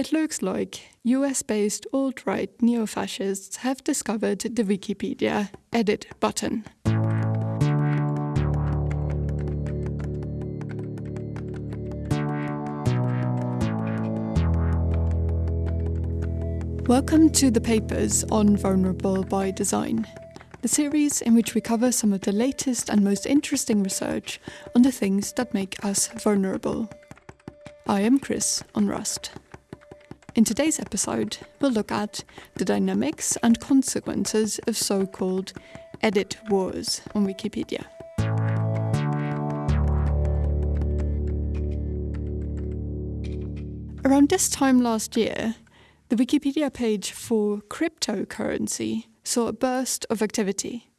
it looks like US based alt right neo fascists have discovered the Wikipedia edit button. Welcome to the papers on Vulnerable by Design, the series in which we cover some of the latest and most interesting research on the things that make us vulnerable. I am Chris Onrust. In today's episode, we'll look at the dynamics and consequences of so called edit wars on Wikipedia. Around this time last year, the Wikipedia page for cryptocurrency saw a burst of activity.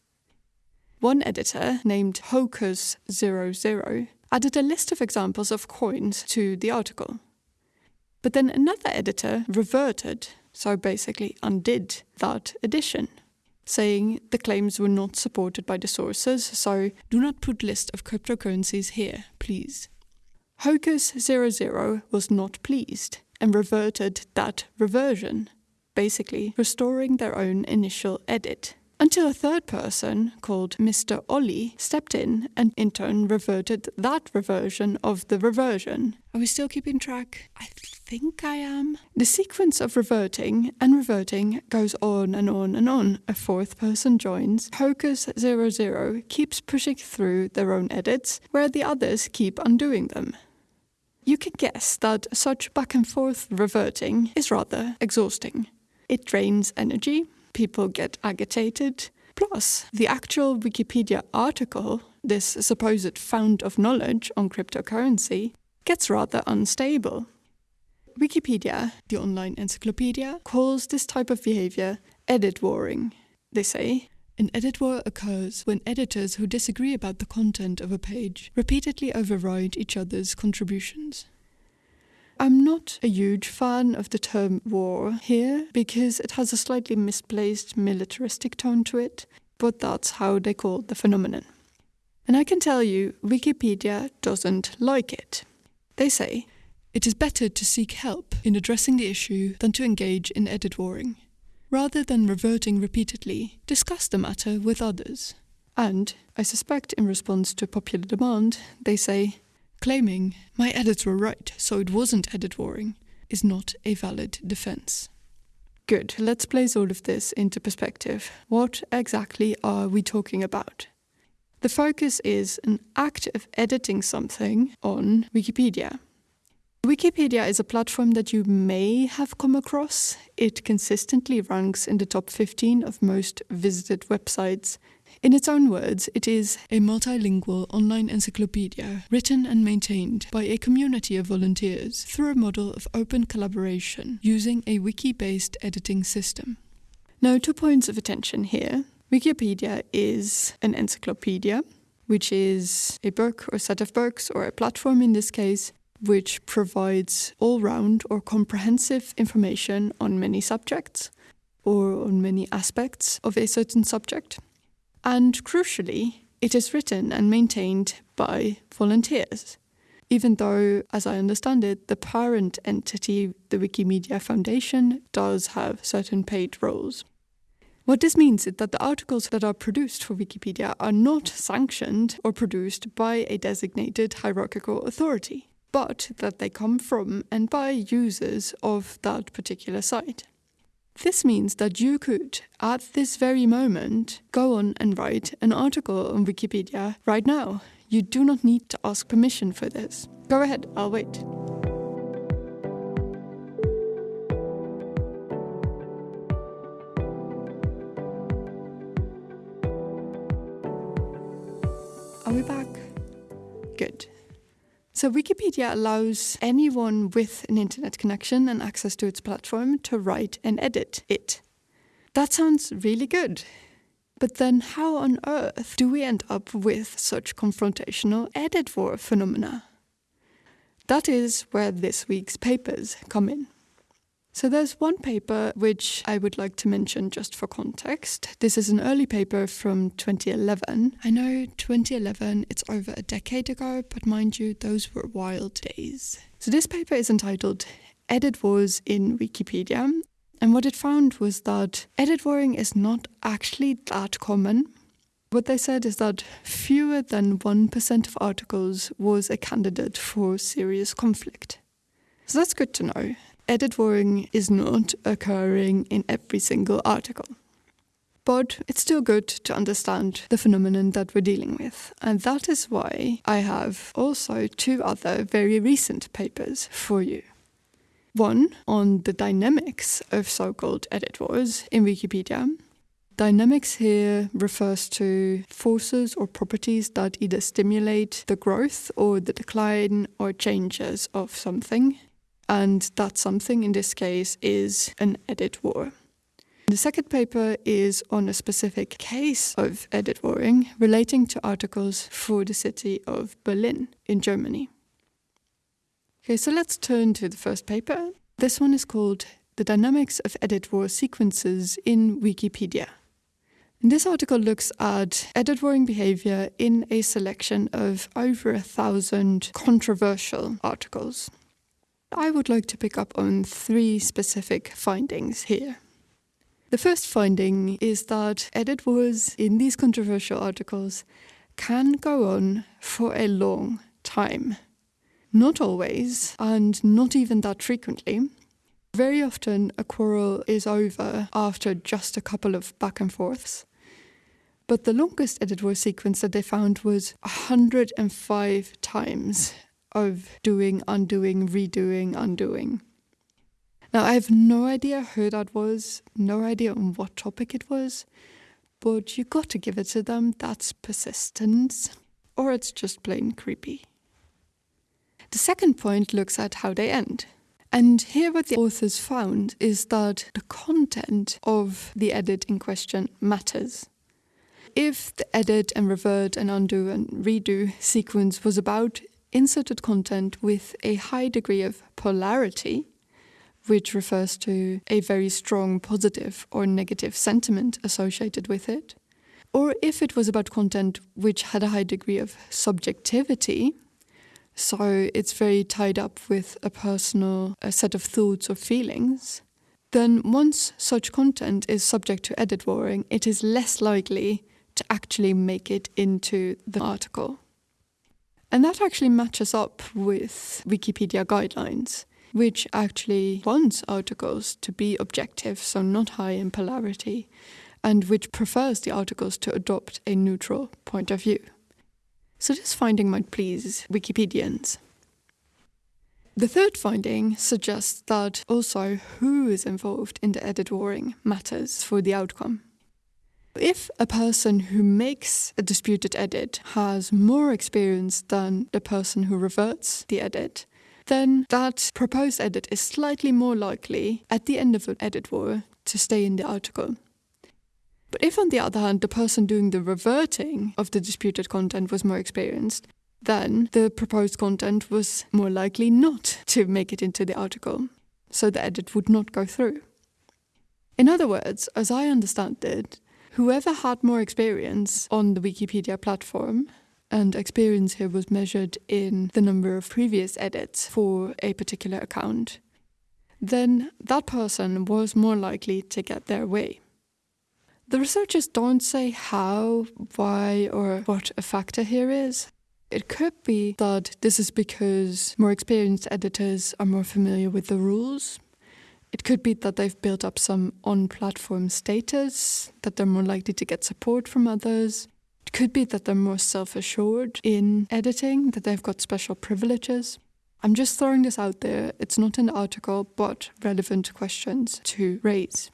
One editor, named Hocus00, added a list of examples of coins to the article. But then another editor reverted, so basically undid that edition, saying the claims were not supported by the sources, so do not put list of cryptocurrencies here, please. Hocus00 was not pleased and reverted that reversion, basically restoring their own initial edit. Until a third person, called Mr. Ollie, stepped in and in turn reverted that reversion of the reversion. Are we still keeping track? I think I am. The sequence of reverting and reverting goes on and on and on. A fourth person joins. Hocus00 keeps pushing through their own edits, where the others keep undoing them. You can guess that such back and forth reverting is rather exhausting. It drains energy, people get agitated. Plus, the actual Wikipedia article, this supposed fount of knowledge on cryptocurrency, gets rather unstable. Wikipedia, the online encyclopedia, calls this type of behavior edit warring. They say, an edit war occurs when editors who disagree about the content of a page repeatedly override each other's contributions. I'm not a huge fan of the term war here because it has a slightly misplaced militaristic tone to it, but that's how they call the phenomenon. And I can tell you, Wikipedia doesn't like it. They say, it is better to seek help in addressing the issue than to engage in edit warring. Rather than reverting repeatedly, discuss the matter with others. And, I suspect in response to popular demand, they say, claiming, my edits were right, so it wasn't edit warring, is not a valid defense. Good, let's place all of this into perspective. What exactly are we talking about? The focus is an act of editing something on Wikipedia. Wikipedia is a platform that you may have come across. It consistently ranks in the top 15 of most visited websites. In its own words, it is a multilingual online encyclopedia written and maintained by a community of volunteers through a model of open collaboration using a wiki based editing system. Now, two points of attention here. Wikipedia is an encyclopedia, which is a book or set of books, or a platform in this case, which provides all round or comprehensive information on many subjects or on many aspects of a certain subject. And crucially, it is written and maintained by volunteers. Even though, as I understand it, the parent entity, the Wikimedia Foundation, does have certain paid roles. What this means is that the articles that are produced for Wikipedia are not sanctioned or produced by a designated hierarchical authority but that they come from and by users of that particular site. This means that you could, at this very moment, go on and write an article on Wikipedia right now. You do not need to ask permission for this. Go ahead, I'll wait. So, Wikipedia allows anyone with an internet connection and access to its platform to write and edit it. That sounds really good. But then, how on earth do we end up with such confrontational edit war phenomena? That is where this week's papers come in. So there's one paper which I would like to mention just for context. This is an early paper from 2011. I know 2011, it's over a decade ago, but mind you, those were wild days. So this paper is entitled edit wars in Wikipedia. And what it found was that edit warring is not actually that common. What they said is that fewer than 1% of articles was a candidate for serious conflict. So that's good to know. Edit warring is not occurring in every single article. But it's still good to understand the phenomenon that we're dealing with. And that is why I have also two other very recent papers for you. One on the dynamics of so called edit wars in Wikipedia. Dynamics here refers to forces or properties that either stimulate the growth or the decline or changes of something. And that something in this case is an edit war. The second paper is on a specific case of edit warring relating to articles for the city of Berlin in Germany. Okay, so let's turn to the first paper. This one is called The Dynamics of Edit War Sequences in Wikipedia. And this article looks at edit warring behavior in a selection of over a thousand controversial articles. I would like to pick up on three specific findings here. The first finding is that edit wars in these controversial articles can go on for a long time. Not always, and not even that frequently. Very often, a quarrel is over after just a couple of back and forths. But the longest edit war sequence that they found was 105 times of doing, undoing, redoing, undoing. Now, I have no idea who that was, no idea on what topic it was, but you got to give it to them. That's persistence, or it's just plain creepy. The second point looks at how they end. And here, what the authors found is that the content of the edit in question matters. If the edit and revert and undo and redo sequence was about inserted content with a high degree of polarity, which refers to a very strong positive or negative sentiment associated with it, or if it was about content which had a high degree of subjectivity, so it's very tied up with a personal a set of thoughts or feelings, then once such content is subject to edit warring, it is less likely to actually make it into the article. And that actually matches up with Wikipedia guidelines which actually wants articles to be objective, so not high in polarity, and which prefers the articles to adopt a neutral point of view. So this finding might please Wikipedians. The third finding suggests that also who is involved in the edit warring matters for the outcome. If a person who makes a disputed edit has more experience than the person who reverts the edit, then that proposed edit is slightly more likely at the end of an edit war to stay in the article. But if, on the other hand, the person doing the reverting of the disputed content was more experienced, then the proposed content was more likely not to make it into the article, so the edit would not go through. In other words, as I understand it, whoever had more experience on the Wikipedia platform and experience here was measured in the number of previous edits for a particular account, then that person was more likely to get their way. The researchers don't say how, why, or what a factor here is. It could be that this is because more experienced editors are more familiar with the rules. It could be that they've built up some on platform status, that they're more likely to get support from others. It could be that they're more self assured in editing, that they've got special privileges. I'm just throwing this out there. It's not an article, but relevant questions to raise.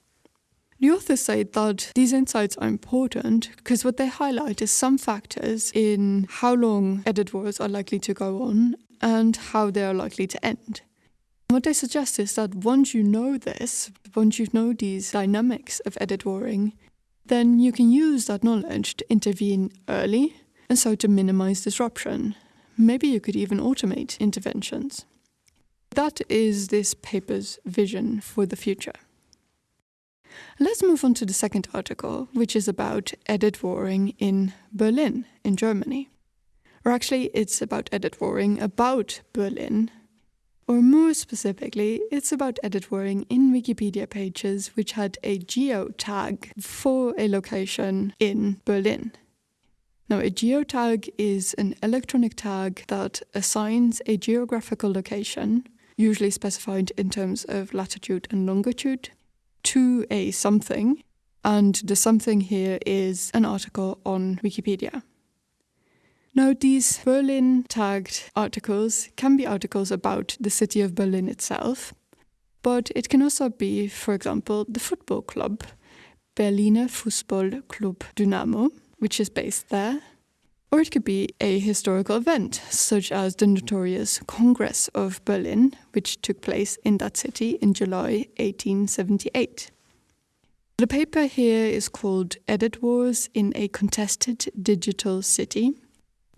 The authors say that these insights are important because what they highlight is some factors in how long edit wars are likely to go on and how they are likely to end. What they suggest is that once you know this, once you know these dynamics of edit warring, then you can use that knowledge to intervene early and so to minimize disruption. Maybe you could even automate interventions. That is this paper's vision for the future. Let's move on to the second article, which is about edit warring in Berlin, in Germany. Or actually, it's about edit warring about Berlin. Or more specifically, it's about edit warring in Wikipedia pages which had a geo tag for a location in Berlin. Now, a geotag is an electronic tag that assigns a geographical location, usually specified in terms of latitude and longitude, to a something, and the something here is an article on Wikipedia. Now, these Berlin tagged articles can be articles about the city of Berlin itself, but it can also be, for example, the football club, Berliner Fußballclub Dynamo, which is based there. Or it could be a historical event, such as the notorious Congress of Berlin, which took place in that city in July 1878. The paper here is called Edit Wars in a Contested Digital City,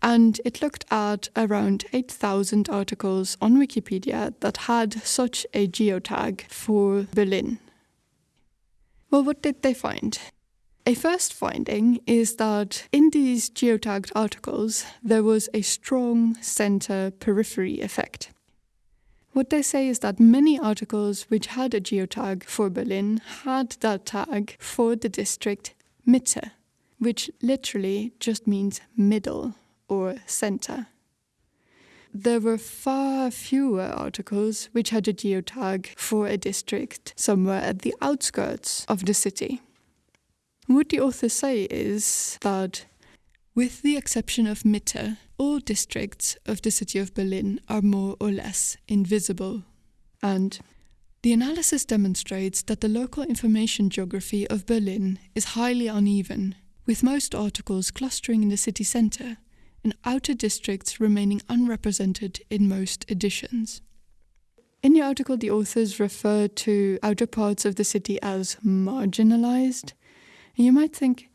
and it looked at around 8,000 articles on Wikipedia that had such a geotag for Berlin. Well, what did they find? A first finding is that in these geotagged articles, there was a strong center periphery effect. What they say is that many articles which had a geotag for Berlin had that tag for the district Mitte, which literally just means middle or center. There were far fewer articles which had a geotag for a district somewhere at the outskirts of the city. What the authors say is that, with the exception of Mitte, all districts of the city of Berlin are more or less invisible. And the analysis demonstrates that the local information geography of Berlin is highly uneven, with most articles clustering in the city centre and outer districts remaining unrepresented in most editions. In the article, the authors refer to outer parts of the city as marginalized. And you might think,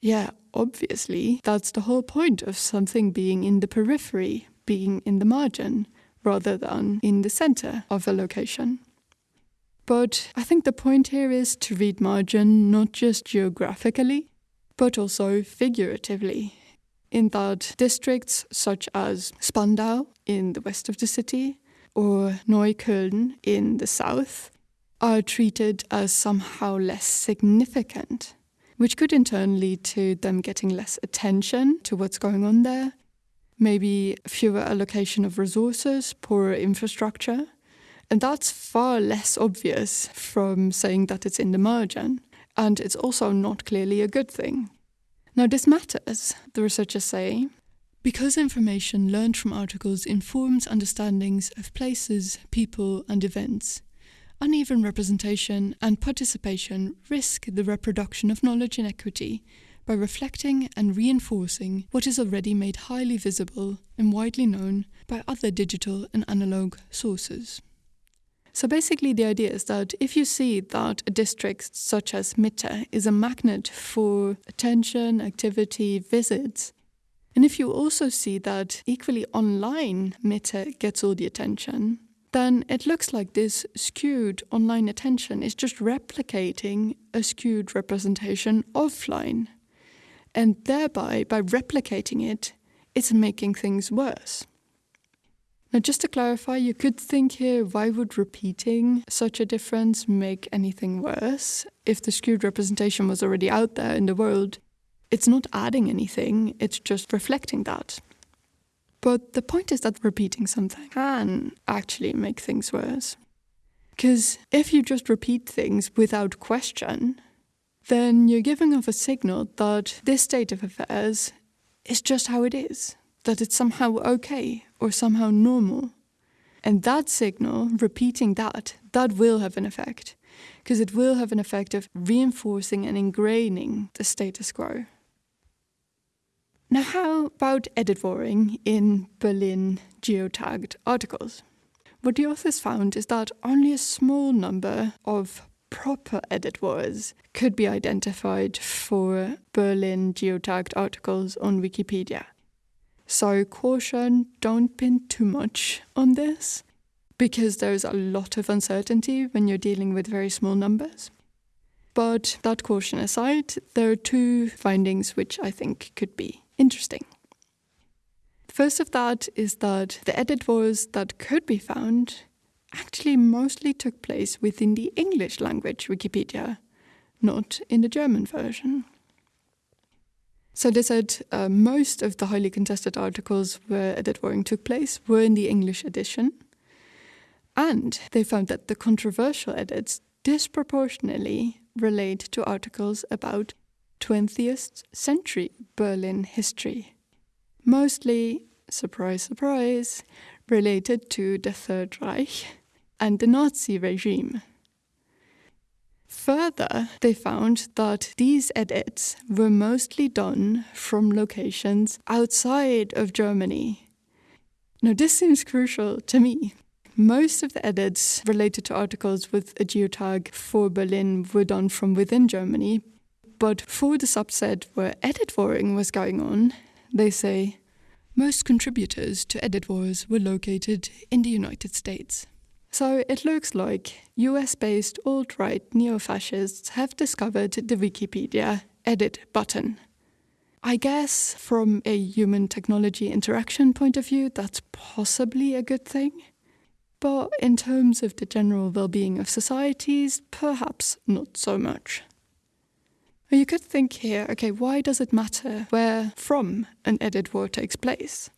yeah, obviously, that's the whole point of something being in the periphery, being in the margin, rather than in the center of a location. But I think the point here is to read margin not just geographically, but also figuratively in that districts such as Spandau in the west of the city or Neukölln in the south are treated as somehow less significant, which could in turn lead to them getting less attention to what's going on there, maybe fewer allocation of resources, poorer infrastructure. And that's far less obvious from saying that it's in the margin. And it's also not clearly a good thing. Now, this matters, the researchers say, because information learned from articles informs understandings of places, people, and events. Uneven representation and participation risk the reproduction of knowledge inequity by reflecting and reinforcing what is already made highly visible and widely known by other digital and analog sources. So basically, the idea is that if you see that a district such as Mitte is a magnet for attention, activity, visits, and if you also see that equally online Mitte gets all the attention, then it looks like this skewed online attention is just replicating a skewed representation offline. And thereby, by replicating it, it's making things worse. Now, just to clarify, you could think here why would repeating such a difference make anything worse? If the skewed representation was already out there in the world, it's not adding anything, it's just reflecting that. But the point is that repeating something can actually make things worse. Because if you just repeat things without question, then you're giving off a signal that this state of affairs is just how it is that it's somehow okay or somehow normal. And that signal, repeating that, that will have an effect, because it will have an effect of reinforcing and ingraining the status quo. Now, how about edit warring in Berlin geotagged articles? What the authors found is that only a small number of proper edit wars could be identified for Berlin geotagged articles on Wikipedia. So, caution, don't pin too much on this because there's a lot of uncertainty when you're dealing with very small numbers. But that caution aside, there are two findings which I think could be interesting. First of that is that the edit wars that could be found actually mostly took place within the English language Wikipedia, not in the German version. So they said uh, most of the highly contested articles where edit warring took place were in the English edition. And they found that the controversial edits disproportionately relate to articles about 20th century Berlin history. Mostly, surprise, surprise, related to the Third Reich and the Nazi regime. Further, they found that these edits were mostly done from locations outside of Germany. Now, this seems crucial to me. Most of the edits related to articles with a geotag for Berlin were done from within Germany, but for the subset where edit warring was going on, they say most contributors to edit wars were located in the United States. So it looks like US based alt right neo fascists have discovered the Wikipedia edit button. I guess from a human technology interaction point of view, that's possibly a good thing. But in terms of the general well being of societies, perhaps not so much. You could think here okay, why does it matter where from an edit war takes place?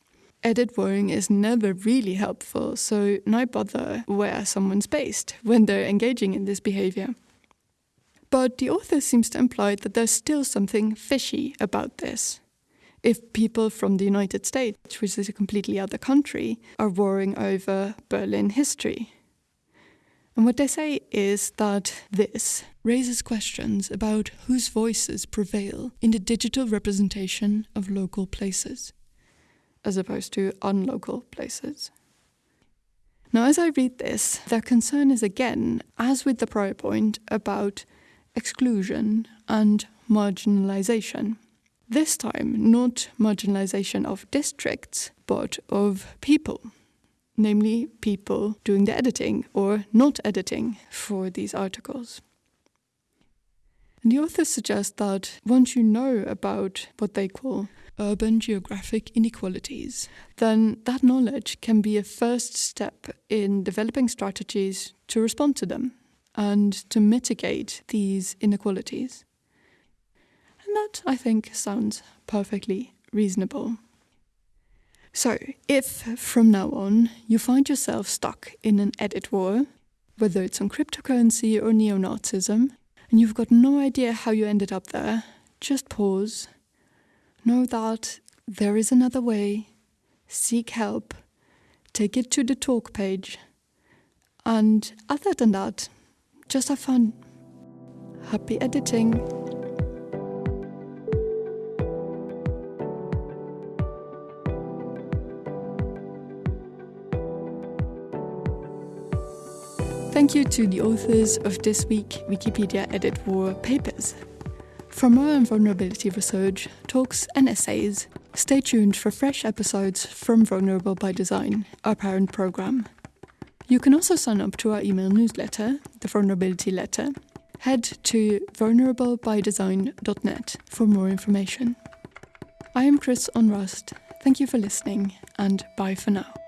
Edit warring is never really helpful, so no bother where someone's based when they're engaging in this behavior. But the author seems to imply that there's still something fishy about this. If people from the United States, which is a completely other country, are warring over Berlin history. And what they say is that this raises questions about whose voices prevail in the digital representation of local places as opposed to unlocal places. Now, as I read this, their concern is again, as with the prior point, about exclusion and marginalization. This time, not marginalization of districts, but of people, namely people doing the editing or not editing for these articles. And the authors suggest that once you know about what they call urban geographic inequalities, then that knowledge can be a first step in developing strategies to respond to them and to mitigate these inequalities. And that, I think, sounds perfectly reasonable. So, if from now on you find yourself stuck in an edit war, whether it's on cryptocurrency or neo Nazism, and you've got no idea how you ended up there, just pause Know that there is another way. Seek help. Take it to the talk page. And other than that, just have fun. Happy editing. Thank you to the authors of this week Wikipedia Edit War papers. For more on vulnerability research, talks, and essays, stay tuned for fresh episodes from Vulnerable by Design, our parent program. You can also sign up to our email newsletter, the Vulnerability Letter. Head to vulnerablebydesign.net for more information. I am Chris Onrust. Thank you for listening, and bye for now.